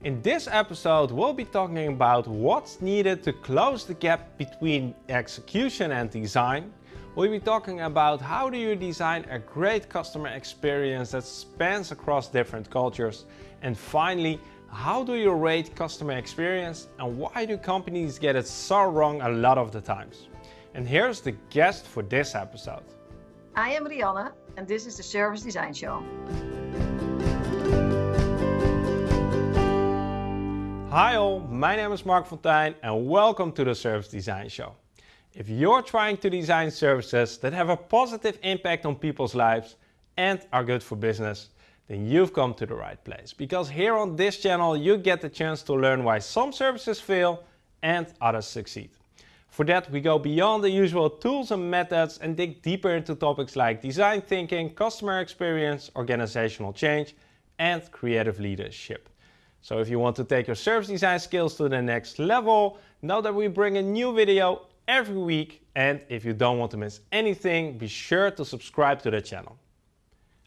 In this episode, we'll be talking about what's needed to close the gap between execution and design. We'll be talking about how do you design a great customer experience that spans across different cultures. And finally, how do you rate customer experience and why do companies get it so wrong a lot of the times? And here's the guest for this episode. I am Rianne and this is the Service Design Show. Hi all, my name is Marc Fonteijn and welcome to the Service Design Show. If you're trying to design services that have a positive impact on people's lives and are good for business, then you've come to the right place. Because here on this channel you get the chance to learn why some services fail and others succeed. For that we go beyond the usual tools and methods and dig deeper into topics like design thinking, customer experience, organizational change and creative leadership. So if you want to take your service design skills to the next level, know that we bring a new video every week and if you don't want to miss anything, be sure to subscribe to the channel.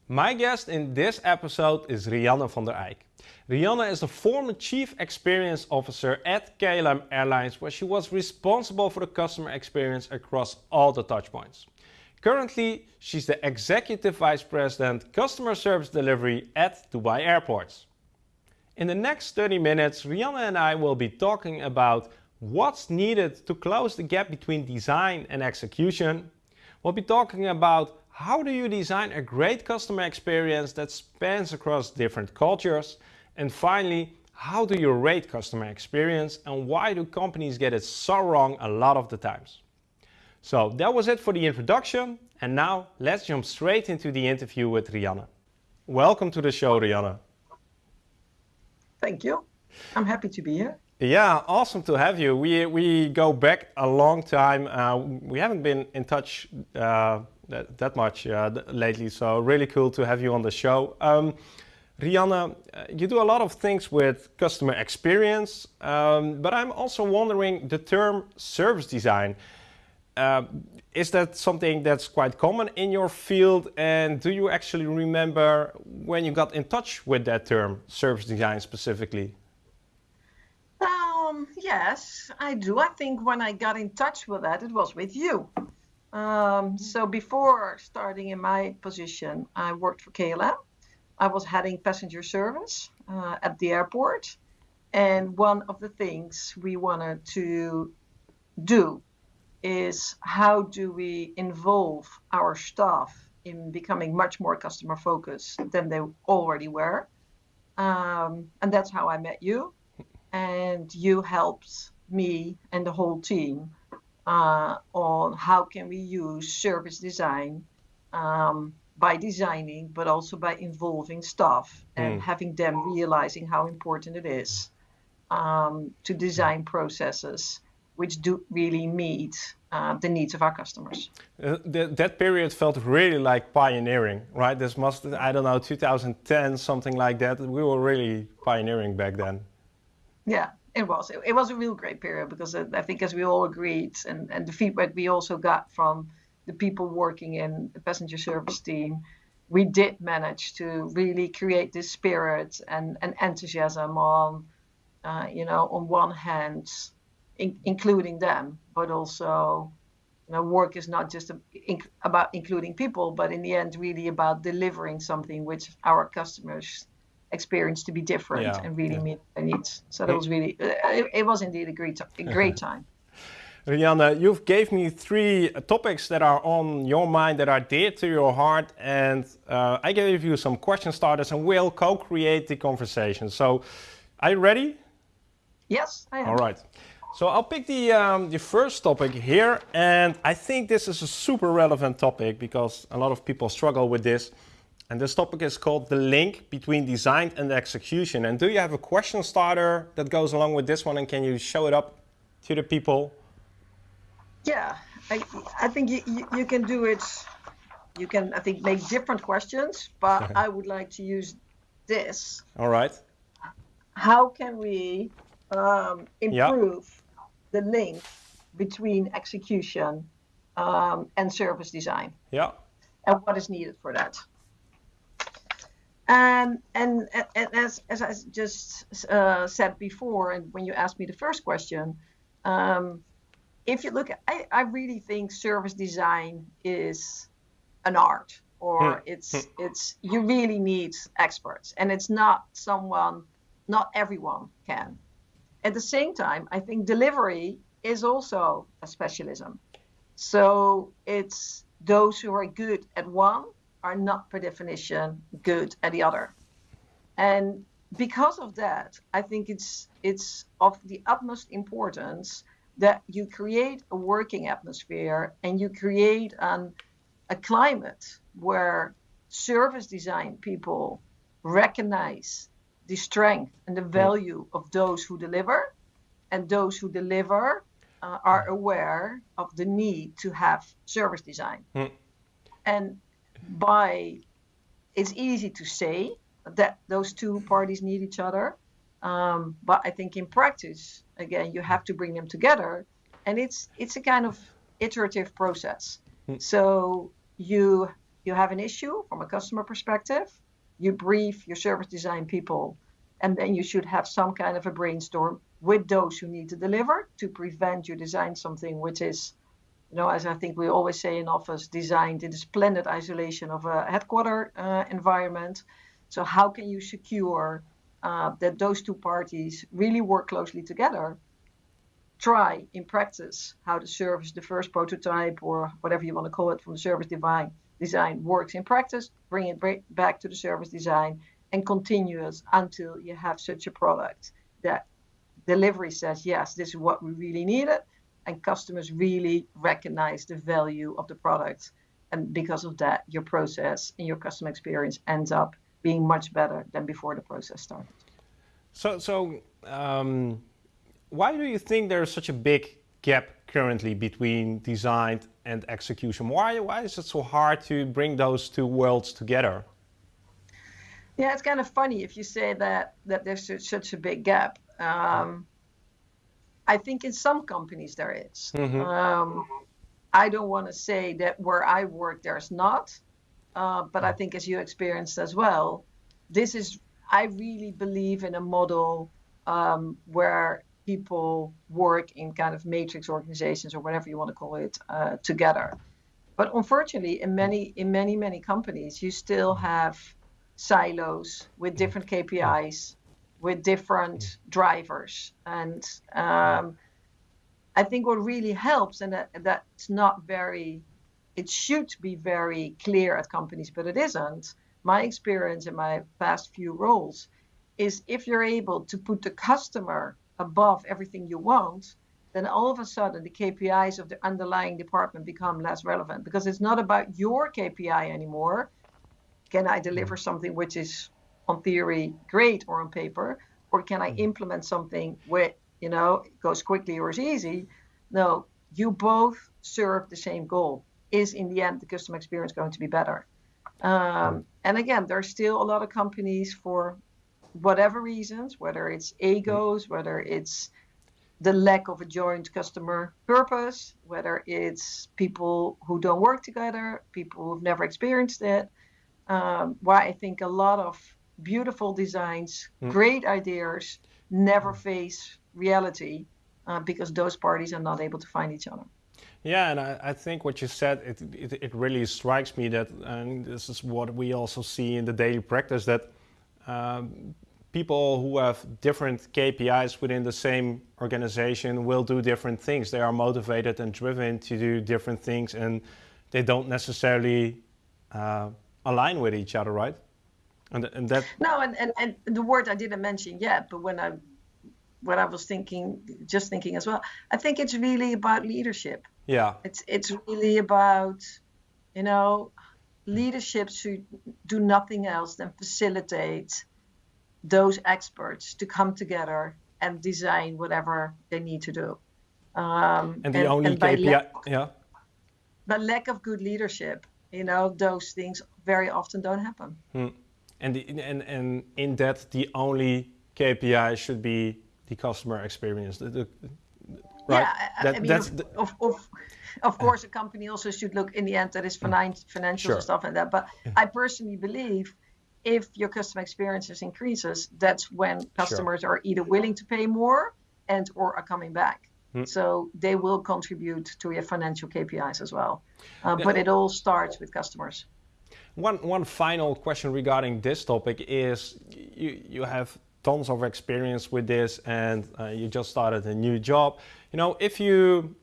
My guest in this episode is Rianne van der Eyck. Rianne is the former Chief Experience Officer at KLM Airlines where she was responsible for the customer experience across all the touchpoints. Currently, she's the Executive Vice President Customer Service Delivery at Dubai Airports. In the next 30 minutes, Rianne and I will be talking about what's needed to close the gap between design and execution. We'll be talking about how do you design a great customer experience that spans across different cultures. And finally, how do you rate customer experience and why do companies get it so wrong a lot of the times? So that was it for the introduction. And now let's jump straight into the interview with Rianne. Welcome to the show, Rianne. Thank you. I'm happy to be here. Yeah, awesome to have you. We, we go back a long time. Uh, we haven't been in touch uh, that, that much uh, lately, so really cool to have you on the show. Um, uh, you do a lot of things with customer experience, um, but I'm also wondering the term service design. Uh, is that something that's quite common in your field? And do you actually remember when you got in touch with that term, service design specifically? Um, yes, I do. I think when I got in touch with that, it was with you. Um, so before starting in my position, I worked for KLM. I was heading passenger service uh, at the airport. And one of the things we wanted to do is how do we involve our staff in becoming much more customer focused than they already were. Um, and that's how I met you. And you helped me and the whole team uh, on how can we use service design um, by designing, but also by involving staff and mm. having them realizing how important it is um, to design processes which do really meet uh, the needs of our customers. Uh, th that period felt really like pioneering, right? This must, I don't know, 2010, something like that. We were really pioneering back then. Yeah, it was. It, it was a real great period because uh, I think as we all agreed and, and the feedback we also got from the people working in the passenger service team, we did manage to really create this spirit and, and enthusiasm on, uh, you know, on one hand, in, including them, but also you know, work is not just about including people, but in the end, really about delivering something which our customers experience to be different yeah, and really yeah. meet their needs. So that was really, uh, it, it was indeed a great, a great time. Rianne, you've gave me three topics that are on your mind, that are dear to your heart, and uh, I gave you some question starters and we'll co-create the conversation. So, are you ready? Yes, I am. All right. So I'll pick the, um, the first topic here, and I think this is a super relevant topic because a lot of people struggle with this. And this topic is called the link between design and execution. And do you have a question starter that goes along with this one, and can you show it up to the people? Yeah, I, I think you, you, you can do it. You can, I think, make different questions, but I would like to use this. All right. How can we um, improve the link between execution um, and service design. Yeah. And what is needed for that. And, and, and as, as I just uh, said before, and when you asked me the first question, um, if you look at, I, I really think service design is an art or hmm. it's hmm. it's you really need experts and it's not someone not everyone can at the same time i think delivery is also a specialism. So it's those who are good at one are not per definition good at the other. And because of that i think it's it's of the utmost importance that you create a working atmosphere and you create an, a climate where service design people recognize the strength and the value of those who deliver, and those who deliver uh, are aware of the need to have service design. Mm. And by it's easy to say that those two parties need each other, um, but I think in practice, again, you have to bring them together, and it's it's a kind of iterative process. Mm. So you you have an issue from a customer perspective, you brief your service design people, and then you should have some kind of a brainstorm with those who need to deliver to prevent you design something which is, you know, as I think we always say in office, designed in the splendid isolation of a headquarter uh, environment. So how can you secure uh, that those two parties really work closely together? Try in practice how to service, the first prototype, or whatever you want to call it, from the service design design works in practice, bring it back to the service design, and continuous until you have such a product that delivery says, yes, this is what we really needed, and customers really recognize the value of the product. And because of that, your process and your customer experience ends up being much better than before the process started. So, so um, why do you think there's such a big gap currently between design and execution. Why, why is it so hard to bring those two worlds together? Yeah, it's kind of funny if you say that, that there's such a big gap. Um, I think in some companies there is. Mm-hmm. Um, I don't want to say that where I work there's not, uh, but I think as you experienced as well, this is, I really believe in a model um, where people work in kind of matrix organizations or whatever you want to call it uh, together. But unfortunately, in many in many many companies, you still have silos with different KPIs, with different drivers, and um, I think what really helps, and that, that's not very, it should be very clear at companies, but it isn't. My experience in my past few roles is if you're able to put the customer above everything you want, then all of a sudden the KPIs of the underlying department become less relevant because it's not about your KPI anymore. Can I deliver something which is on theory great or on paper, or can I mm-hmm. implement something where you know goes quickly or is easy? No, you both serve the same goal. Is in the end the customer experience going to be better? Um, and again, there's still a lot of companies for whatever reasons, whether it's egos, whether it's the lack of a joint customer purpose, whether it's people who don't work together, people who've never experienced it. Um, why I think a lot of beautiful designs, mm. great ideas never face reality uh, because those parties are not able to find each other. Yeah, and I, I think what you said, it, it, it, really strikes me that, and this is what we also see in the daily practice, that um, people who have different KPIs within the same organization will do different things. They are motivated and driven to do different things, and they don't necessarily uh, align with each other, right? And, and that no, and, and, and the word I didn't mention yet, but when I when I was thinking, just thinking as well, I think it's really about leadership. Yeah, it's it's really about you know leadership should do nothing else than facilitate those experts to come together and design whatever they need to do. Um, and the and, only and KPI, lack, yeah. But lack of good leadership, you know, those things very often don't happen. Hmm. And, the, and and in that, the only KPI should be the customer experience. The, the, right? Yeah, that, I mean, of, the, of, of, of, course, a company also should look in the end that is finance, financial sure. stuff and that. But I personally believe if your customer experiences increases, that's when customers sure. are either willing to pay more and or are coming back. Hmm. So they will contribute to your financial KPIs as well. Uh, yeah. But it all starts with customers. One, one final question regarding this topic is you, you have tons of experience with this and uh, you just started a new job. You know, if you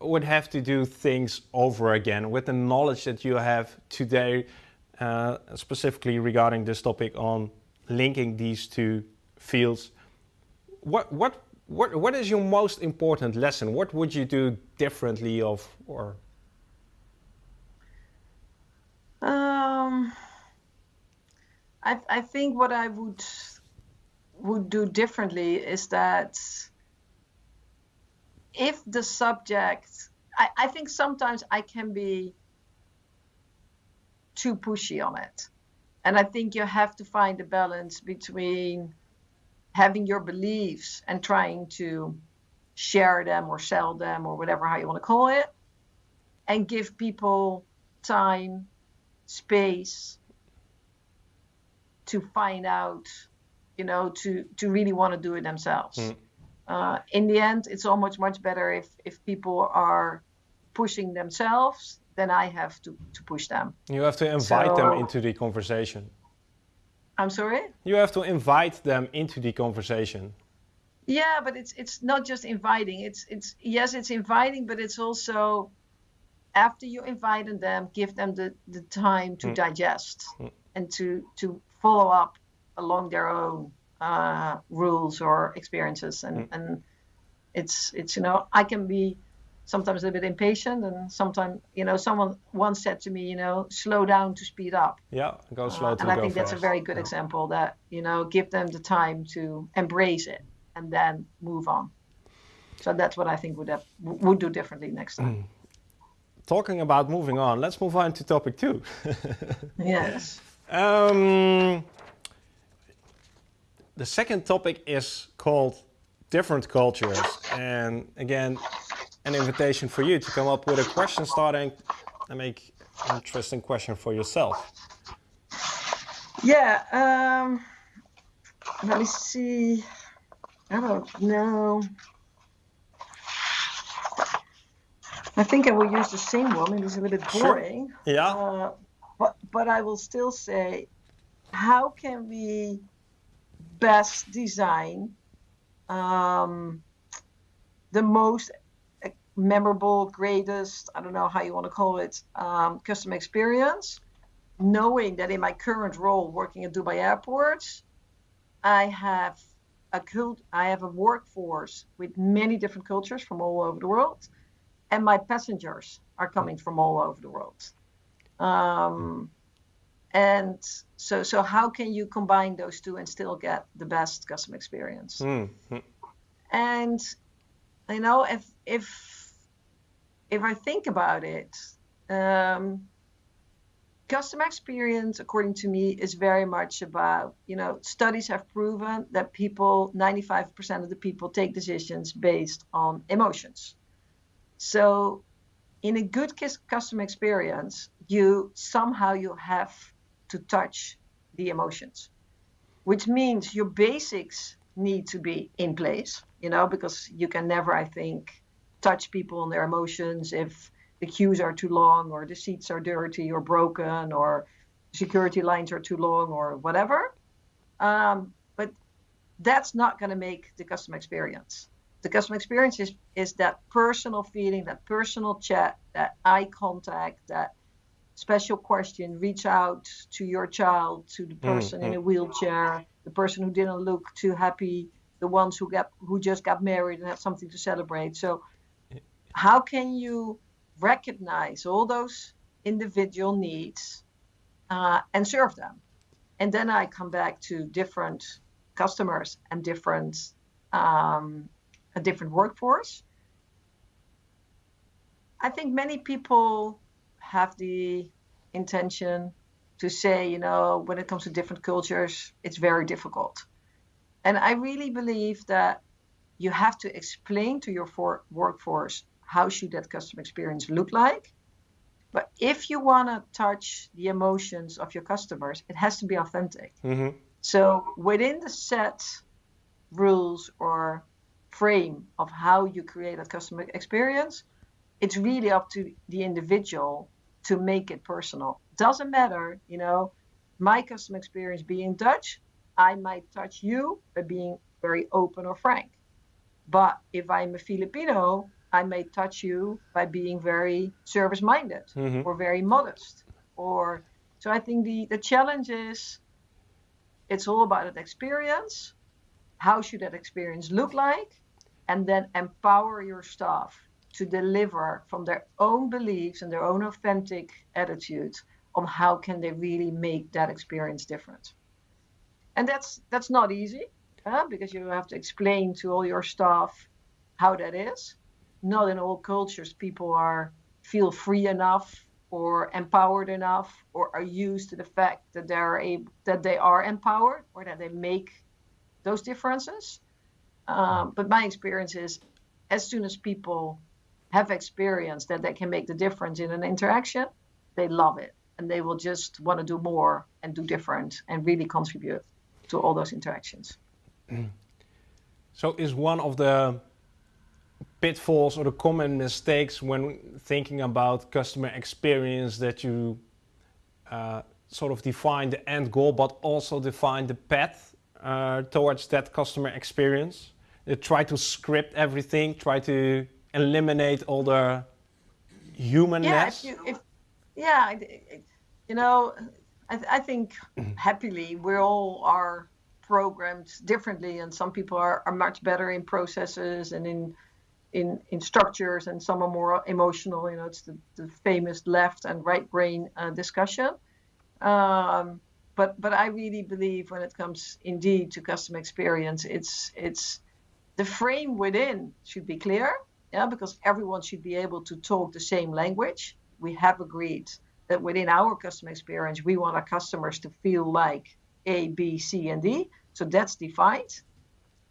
would have to do things over again with the knowledge that you have today, uh, specifically regarding this topic on linking these two fields, what, what, what, what is your most important lesson? What would you do differently of or? Um, I, I think what I would would do differently is that if the subject, I, I think sometimes I can be too pushy on it. And I think you have to find a balance between having your beliefs and trying to share them or sell them or whatever how you want to call it and give people time space to find out you know to to really want to do it themselves mm uh, in the end, it's almost much better if if people are pushing themselves than I have to to push them. You have to invite so, them into the conversation. I'm sorry. You have to invite them into the conversation. Yeah, but it's it's not just inviting. It's it's yes, it's inviting, but it's also after you invite them, give them the, the time to mm. digest mm. and to to follow up along their own uh, rules or experiences, and mm. and it's it's you know I can be sometimes a little bit impatient, and sometimes you know someone once said to me, you know, slow down to speed up. Yeah, go uh, slow uh, And I think that's a very good yeah. example that you know give them the time to embrace it and then move on. So that's what I think would have, would do differently next time. Mm. Talking about moving on, let's move on to topic two. yes. Um, the second topic is called different cultures. And again, an invitation for you to come up with a question starting and make an interesting question for yourself. Yeah, um, let me see. I don't know. I think I will use the same one. Maybe it's a little bit boring. Sure. Yeah. Uh, but but I will still say, how can we best design, um, the most memorable, greatest, I don't know how you want to call it, um, customer experience, knowing that in my current role working at Dubai airports, I have a cult, I have a workforce with many different cultures from all over the world, and my passengers are coming from all over the world. Um, and so so how can you combine those two and still get the best customer experience mm-hmm. and you know if if if i think about it um, customer experience according to me is very much about you know studies have proven that people 95% of the people take decisions based on emotions. So in a good customer experience you somehow you have to touch the emotions, which means your basics need to be in place, you know, because you can never, I think, touch people and their emotions if the queues are too long or the seats are dirty or broken or security lines are too long or whatever. Um, but that's not going to make the customer experience. The customer experience is, is that personal feeling, that personal chat, that eye contact, that special question reach out to your child to the mm, person mm-hmm. in a wheelchair the person who didn't look too happy the ones who got who just got married and have something to celebrate so how can you recognize all those individual needs uh, and serve them and then i come back to different customers and different um, a different workforce i think many people have the intention to say, you know, when it comes to different cultures, it's very difficult. And I really believe that you have to explain to your for- workforce how should that customer experience look like. But if you want to touch the emotions of your customers, it has to be authentic. Mm-hmm. So within the set rules or frame of how you create a customer experience, it's really up to the individual to make it personal. Doesn't matter, you know, my customer experience being Dutch, I might touch you by being very open or frank. But if I'm a Filipino, I may touch you by being very service minded Mhm. or very modest. Or so I think the, the challenge is it's all about that experience. How should that experience look like? And then empower your staff to deliver from their own beliefs and their own authentic attitudes on how can they really make that experience different. And that's that's not easy uh, because you have to explain to all your staff how that is. Not in all cultures people are feel free enough or empowered enough or are used to the fact that they're able, that they are empowered or that they make those differences. Um, but my experience is as soon as people have experienced that they can make the difference in an interaction, they love it and they will just want to do more and do different and really contribute to all those interactions. So is one of the pitfalls or the common mistakes when thinking about customer experience that you uh, sort of define the end goal, but also define the path uh, towards that customer experience? You try to script everything, try to eliminate all the humanness. Yeah, if you, if, yeah, you know, I, th- I think happily we all are programmed differently, and some people are, are much better in processes and in in in structures, and some are more emotional. You know, it's the, the famous left and right brain uh, discussion. Um, but but I really believe when it comes indeed to customer experience, it's it's the frame within should be clear, yeah, because everyone should be able to talk the same language. We have agreed that within our customer experience, we want our customers to feel like A, B, C, and D. So that's defined.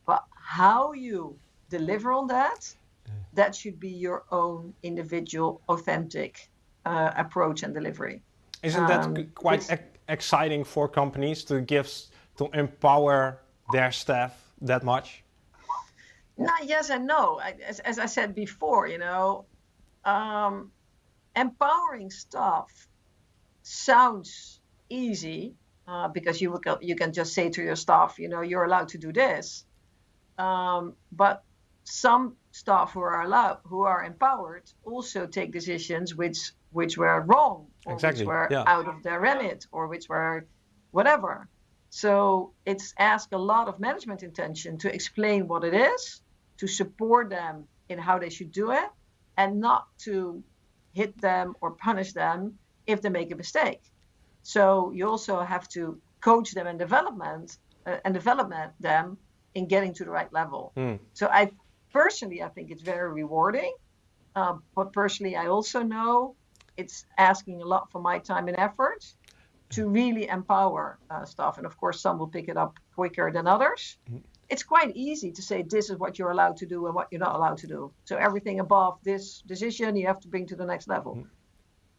But how you deliver on that, that should be your own individual, authentic uh, approach and delivery. Isn't that Um, quite ex- exciting for companies to give, to empower their staff that much? No, yes and no. I, as, as I said before, you know, um, empowering staff sounds easy uh, because you will, you can just say to your staff, you know, you're allowed to do this. Um, but some staff who are allowed, who are empowered, also take decisions which which were wrong or Exactly, which were yeah. out of their remit or which were whatever. So it's ask a lot of management intention to explain what it is, to support them in how they should do it, and not to hit them or punish them if they make a mistake. So you also have to coach them and development uh, and development them in getting to the right level. Hmm. So I personally, I think it's very rewarding. Uh, but personally, I also know it's asking a lot for my time and effort to really empower uh, staff. And of course, some will pick it up quicker than others. It's quite easy to say this is what you're allowed to do and what you're not allowed to do. So everything above this decision, you have to bring to the next level.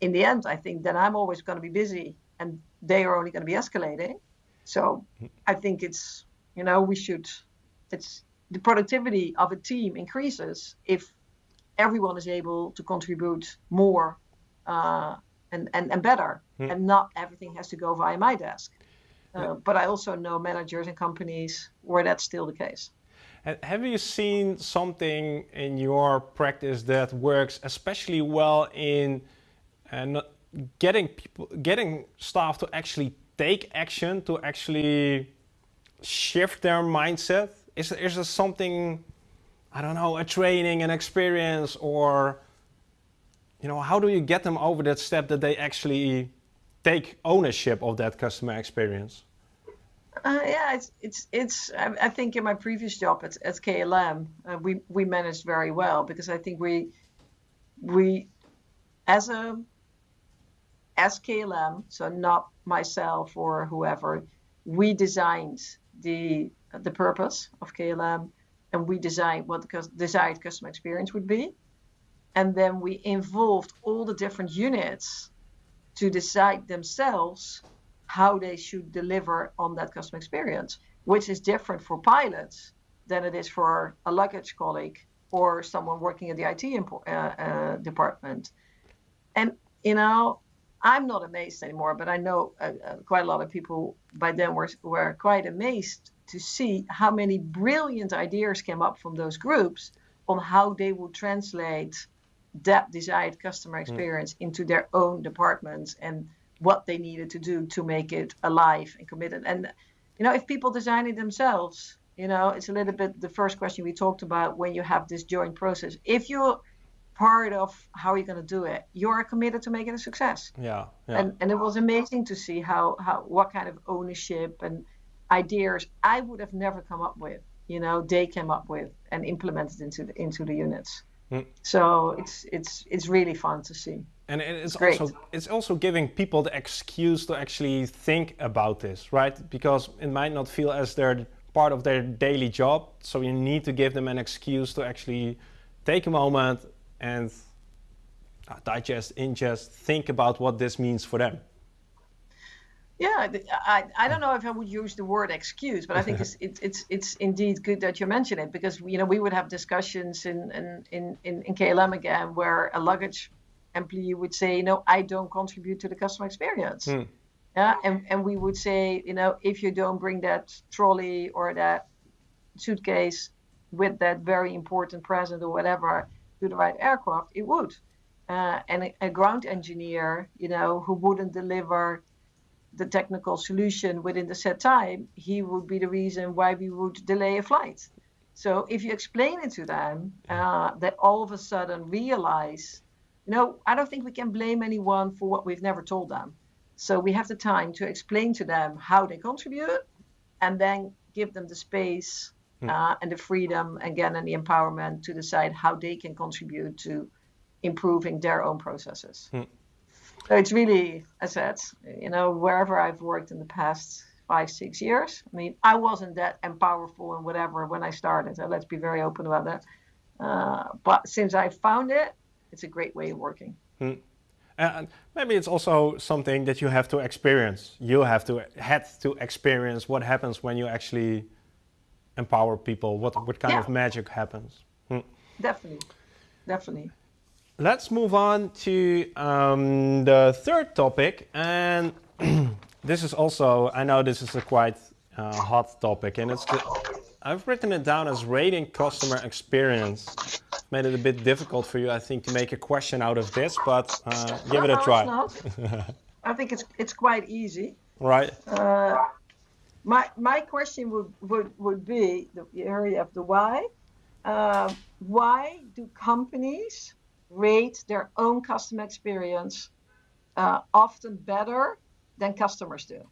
In the end, I think then I'm always going to be busy, and they are only going to be escalating. So I think it's you know we should it's the productivity of a team increases if everyone is able to contribute more uh, and, and, and better, and not everything has to go via my desk. Uh, but I also know managers and companies where that's still the case. Have you seen something in your practice that works especially well in uh, getting people, getting staff to actually take action, to actually shift their mindset? Is is there something, I don't know, a training, an experience, or you know, how do you get them over that step that they actually take ownership of that customer experience? Uh, yeah, it's it's it's. I, I think in my previous job at, at KLM, uh, we we managed very well because I think we we as a as KLM, so not myself or whoever, we designed the the purpose of KLM, and we designed what the desired customer experience would be. and then we involved all the different units to decide themselves how they should deliver on that customer experience, which is different for pilots than it is for a luggage colleague or someone working at the IT uh, uh, department. And, you know, I'm not amazed anymore, but I know uh, uh, quite a lot of people by then were, were quite amazed to see how many brilliant ideas came up from those groups on how they would translate that desired customer hmm. experience mm. into their own departments and what they needed to do to make it alive and committed. And you know, if people design it themselves, you know, it's a little bit the first question we talked about when you have this joint process. If you're part of how you're going to do it, you're committed to make it a success. Yeah, yeah. And and it was amazing to see how how what kind of ownership and ideas I would have never come up with. You know, they came up with and implemented into the, into the units. Mm. So it's it's it's really fun to see. And it's, it's also it's also giving people the excuse to actually think about this, right? Because it might not feel as they're part of their daily job. So you need to give them an excuse to actually take a moment and uh, digest, ingest, think about what this means for them. Yeah, I, I don't know if I would use the word excuse, but I think it's, it's it's it's indeed good that you mention it because you know we would have discussions in in in, in KLM again where a luggage employee would say, you know, I don't contribute to the customer experience. Hmm. Yeah, and, and we would say, you know, if you don't bring that trolley or that suitcase with that very important present or whatever to the right aircraft, it would. Uh, and a, a ground engineer, you know, who wouldn't deliver the technical solution within the set time, he would be the reason why we would delay a flight. So if you explain it to them, uh, that all of a sudden realize, you know, I don't think we can blame anyone for what we've never told them. So we have the time to explain to them how they contribute, and then give them the space hmm. uh, and the freedom again and the empowerment to decide how they can contribute to improving their own processes. Hmm. So it's really, as I said, you know, wherever I've worked in the past five, six years, I mean, I wasn't that empowerful and whatever when I started. So let's be very open about that. Uh, but since I found it, it's a great way of working. Hmm. And maybe it's also something that you have to experience. You have to had to experience what happens when you actually empower people. What what kind yeah. of magic happens? Hmm. Definitely, definitely. Let's move on to um, the third topic. And this is also, I know this is a quite uh, hot topic, and it's the, I've written it down as rating customer experience. Made it a bit difficult for you, I think, to make a question out of this, but uh, give it a try. I think it's it's quite easy. Right. Uh, my my question would would would be the area of the why. Uh, why do companies rate their own customer experience uh, often better than customers do.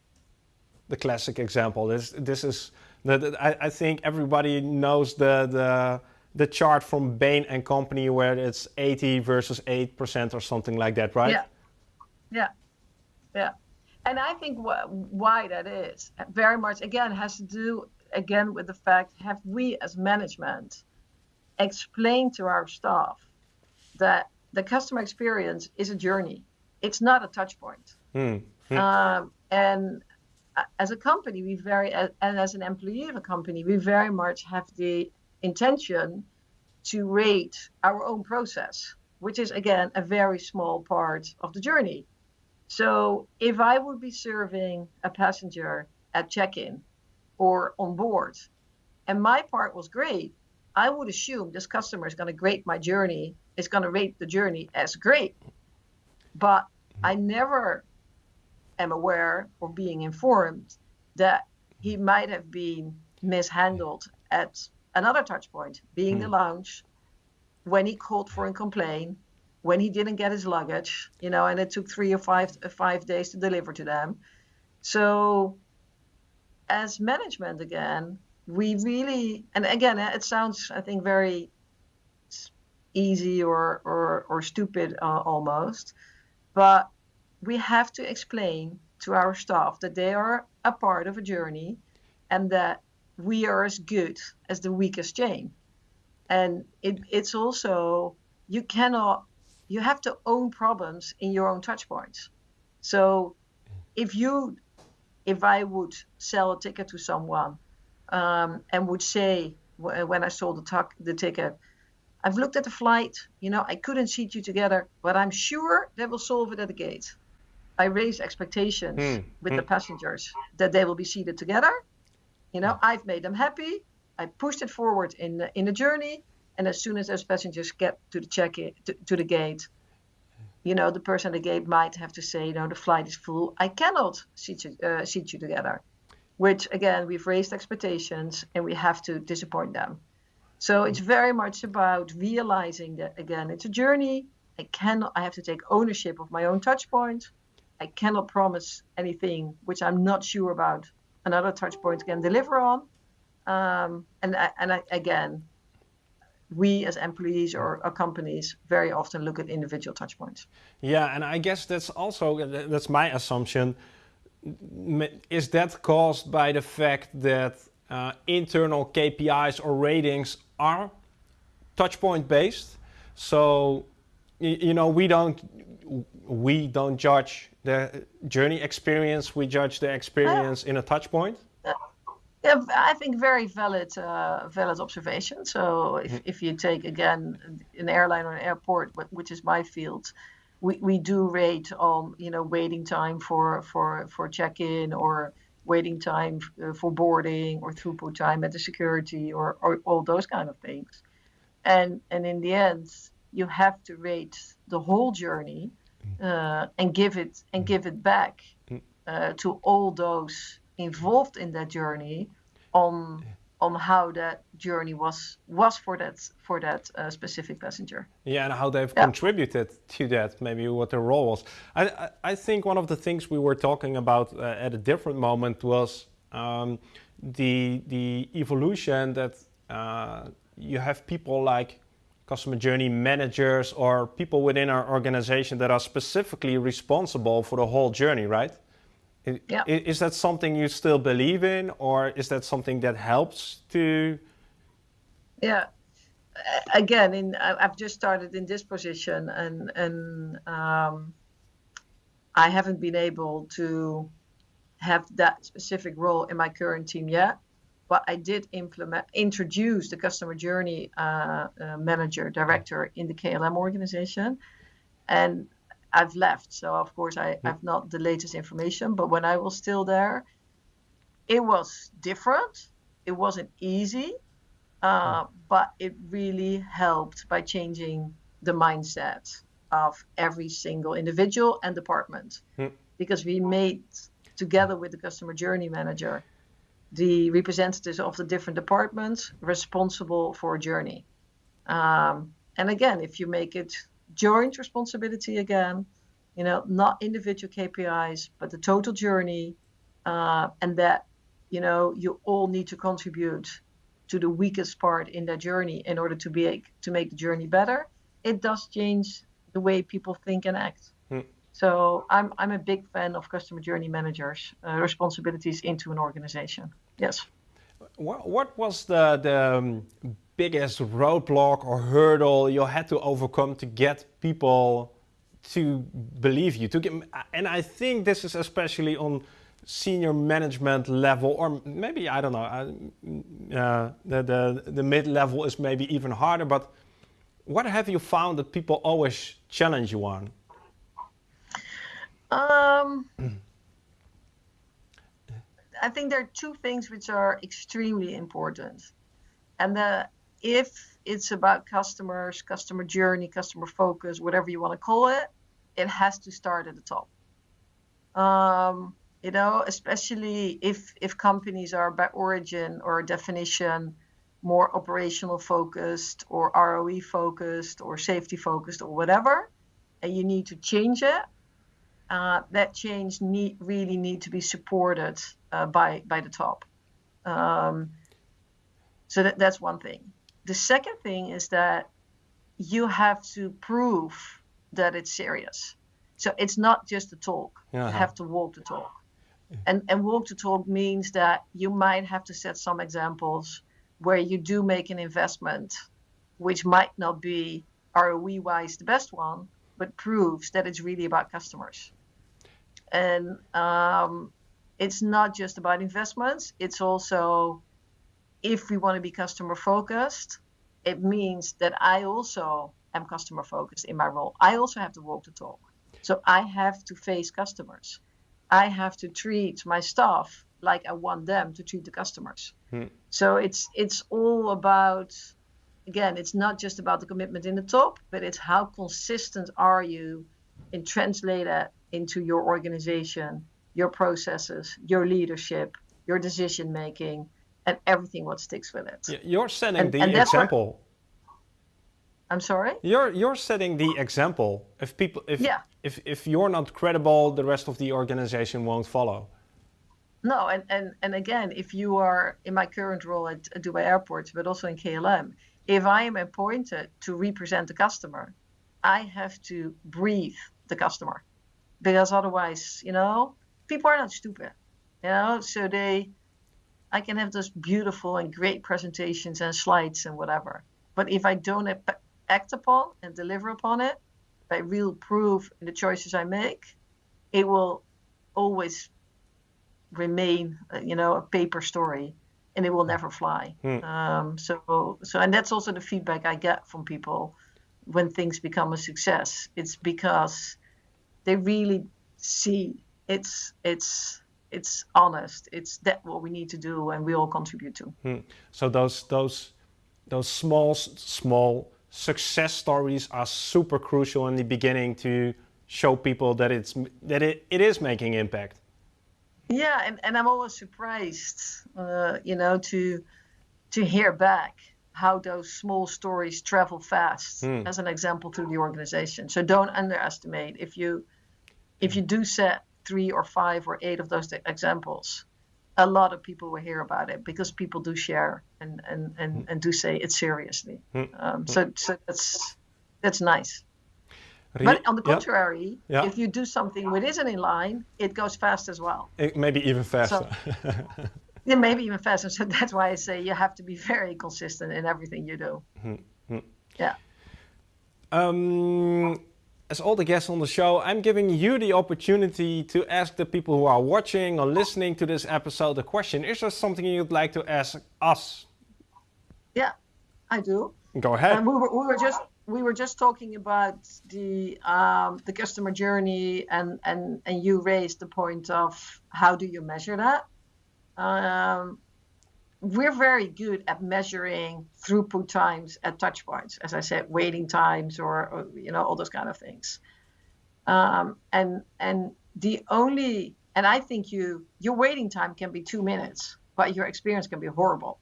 The classic example. This this is I, I think everybody knows the the the chart from Bain and Company where it's 80 versus 8 percent or something like that, right? Yeah, yeah, yeah. And I think wh- why that is very much again has to do again with the fact have we as management explained to our staff that the customer experience is a journey. It's not a touch point. Mm. Um, and as a company, we very, and as an employee of a company, we very much have the intention to rate our own process, which is again a very small part of the journey. So if I would be serving a passenger at check-in or on board, and my part was great, I would assume this customer is going to grade my journey, is going to rate the journey as great. But I mm-hmm. never am aware or being informed that he mm-hmm. might have been mishandled mm-hmm. at another touch point, being mm. the lounge, when he called for a complaint, when he didn't get his luggage, you know, and it took three or five uh, five days to deliver to them. So as management again, we really, and again, it sounds, I think, very easy or, or, or stupid uh, almost, but we have to explain to our staff that they are a part of a journey and that we are as good as the weakest chain. And it, it's also you cannot, you have to own problems in your own touch points. So if you, if I would sell a ticket to someone um, and would say when I sold the, the ticket, I've looked at the flight, you know, I couldn't seat you together, but I'm sure they will solve it at the gate. I raise expectations mm. with mm. the passengers that they will be seated together. You know, I've made them happy. I pushed it forward in the, in the journey, and as soon as those passengers get to the check in, to, to the gate, you know, the person at the gate might have to say, you know, the flight is full. I cannot seat you, uh, seat you together. Which again, we've raised expectations, and we have to disappoint them. So it's very much about realizing that again, it's a journey. I cannot. I have to take ownership of my own touch point I cannot promise anything which I'm not sure about another touch point can deliver on. Um, and and I, again, we as employees or, or, companies very often look at individual touch points. Yeah, and I guess that's also that's my assumption. Is that caused by the fact that uh, internal KPIs or ratings are touch point based? So you know we don't we don't judge the journey experience, we judge the experience in a touch point? Yeah, I think very valid, uh, valid observation. So if, mm-hmm. if you take again an airline or an airport, which is my field, we, we do rate on you know waiting time for for for check-in or waiting time uh, for boarding or throughput time at the security or, or all those kind of things. And and in the end, you have to rate the whole journey uh, and give it and mm. give it back mm. uh, to all those involved in that journey on on how that journey was was for that for that uh, specific passenger. Yeah, and how they've yeah. contributed to that, maybe what their role was. I, I, I think one of the things we were talking about uh, at a different moment was um, the the evolution that uh, you have people like customer journey managers or people within our organization that are specifically responsible for the whole journey, right? Yeah. Is that something you still believe in, or is that something that helps to? Yeah, again, in I've just started in this position, and and um, I haven't been able to have that specific role in my current team yet but I did implement, introduce the customer journey uh, uh, manager director in the KLM organization, and I've left. So of course I, have not the latest information, but when I was still there, it was different. It wasn't easy, uh, but it really helped by changing the mindset of every single individual and department, hmm. because we made together with the customer journey manager the representatives of the different departments responsible for a journey. Um, and again, if you make it joint responsibility again, you know, not individual KPIs, but the total journey, uh, and that, you know, you all need to contribute to the weakest part in that journey in order to be to make the journey better. It does change the way people think and act. Hmm. So I'm I'm a big fan of customer journey managers' uh, responsibilities into an organization. Yes. What, what was the, the um, biggest roadblock or hurdle you had to overcome to get people to believe you? To get, and I think this is especially on senior management level, or maybe I don't know. Uh, the the the mid level is maybe even harder. But what have you found that people always challenge you on? Um. I think there are two things which are extremely important. And the, if it's about customers, customer journey, customer focus, whatever you want to call it, it has to start at the top. Um, you know, especially if if companies are by origin or definition more operational focused or ROE focused or safety focused or whatever, and you need to change it, uh, that change need, really need to be supported uh, by by the top. Um, so that, that's one thing. The second thing is that you have to prove that it's serious. So it's not just a talk. Uh-huh. You have to walk the talk. And and walk the talk means that you might have to set some examples where you do make an investment, which might not be ROE wise the best one, but proves that it's really about customers. And um, it's not just about investments, it's also if we want to be customer focused, it means that I also am customer focused in my role. I also have to walk the talk. So I have to face customers. I have to treat my staff like I want them to treat the customers. Hmm. So it's it's all about again, it's not just about the commitment in the top, but it's how consistent are you in translate that into your organization, your processes, your leadership, your decision making, and everything what sticks with it. You're setting and, the and example. I'm sorry. You're you're setting the example. If people, if yeah. if if you're not credible, the rest of the organization won't follow. No, and and and again, if you are in my current role at Dubai Airport, but also in KLM, if I am appointed to represent the customer, I have to breathe the customer, because otherwise, you know, people are not stupid, you know, so they I can have those beautiful and great presentations and slides and whatever. But if I don't act upon and deliver upon it by real proof in the choices I make, it will always remain, uh, you know, a paper story, and it will never fly. Hmm. Um, so, so, and that's also the feedback I get from people when things become a success. It's because they really see it's it's it's honest. It's that what we need to do, and we all contribute to. Hmm. So those those those small small success stories are super crucial in the beginning to show people that it's that it, it is making impact. Yeah, and, and I'm always surprised, uh, you know, to to hear back how those small stories travel fast hmm. as an example through the organization. So don't underestimate if you if you do set three or five or eight of those examples, a lot of people will hear about it because people do share and and and, hmm. and do say it seriously. Hmm. Um, hmm. so so that's that's nice. But on the contrary, yeah. Yeah. if you do something which isn't in line, it goes fast as well. It, maybe even faster. So, yeah, maybe even faster. So that's why I say you have to be very consistent in everything you do. Yeah. Um, as all the guests on the show, I'm giving you the opportunity to ask the people who are watching or listening to this episode a question. Is there something you'd like to ask us? Yeah, I do. Go ahead. Um, we, were, we were just we were just talking about the um, the customer journey, and and and you raised the point of how do you measure that? Um, we're very good at measuring throughput times at touch points, as I said, waiting times or, or you know all those kind of things. Um, and and the only and I think you your waiting time can be two minutes, but your experience can be horrible.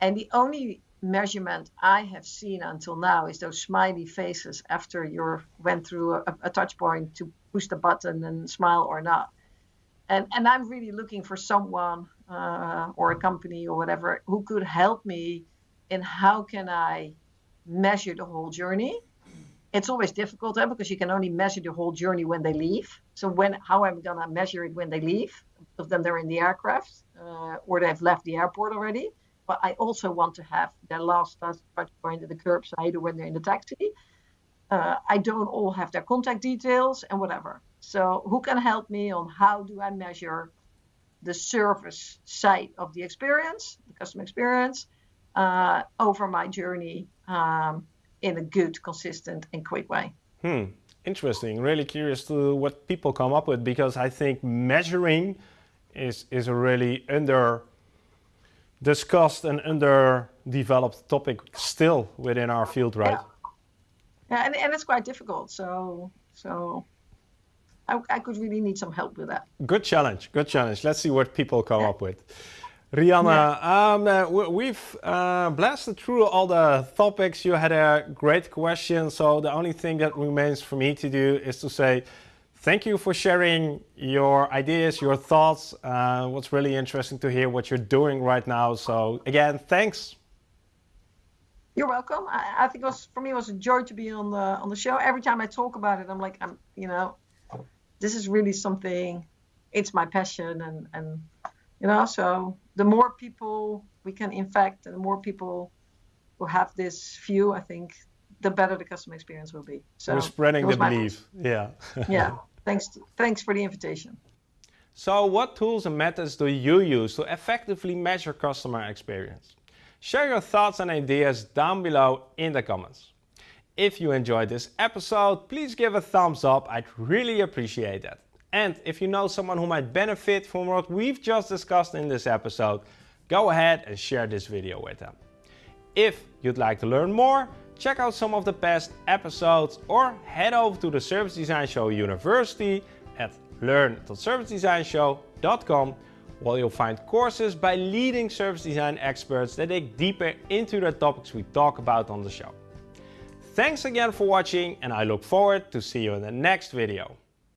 And the only measurement I have seen until now is those smiley faces after you went through a, a touch point to push the button and smile or not. And and I'm really looking for someone uh, or a company or whatever who could help me in how can I measure the whole journey. It's always difficult eh, because you can only measure the whole journey when they leave. So when how am I gonna measure it when they leave? Of them they're in the aircraft uh, or they've left the airport already. But I also want to have their last touch point at the curbside or when they're in the taxi. Uh, I don't all have their contact details and whatever. So who can help me on how do I measure the service side of the experience, the customer experience, uh, over my journey um, in a good, consistent, and quick way. Hmm. Interesting. Really curious to what people come up with because I think measuring is is a really under discussed and underdeveloped topic still within our field, right? Yeah, yeah and, and it's quite difficult. So so I, I, could really need some help with that. Good challenge, good challenge. Let's see what people come yeah. up with. Rihanna, yeah. um, uh, we've uh, blasted through all the topics. You had a great question, so the only thing that remains for me to do is to say thank you for sharing your ideas, your thoughts. Uh, what's really interesting to hear what you're doing right now. So again, thanks. You're welcome. I, I think it was for me it was a joy to be on the on the show. Every time I talk about it, I'm like I'm you know this is really something it's my passion and and you know so the more people we can infect and the more people who have this view i think the better the customer experience will be. So we're spreading the belief. Yeah. yeah. Thanks. To, thanks for the invitation. So what tools and methods do you use to effectively measure customer experience? Share your thoughts and ideas down below in the comments. If you enjoyed this episode, please give a thumbs up. I'd really appreciate that. And if you know someone who might benefit from what we've just discussed in this episode, go ahead and share this video with them. If you'd like to learn more, check out some of the past episodes or head over to the Service Design Show University at learn.servicedesignshow.com where you'll find courses by leading service design experts that dig deeper into the topics we talk about on the show. Thanks again for watching and I look forward to see you in the next video.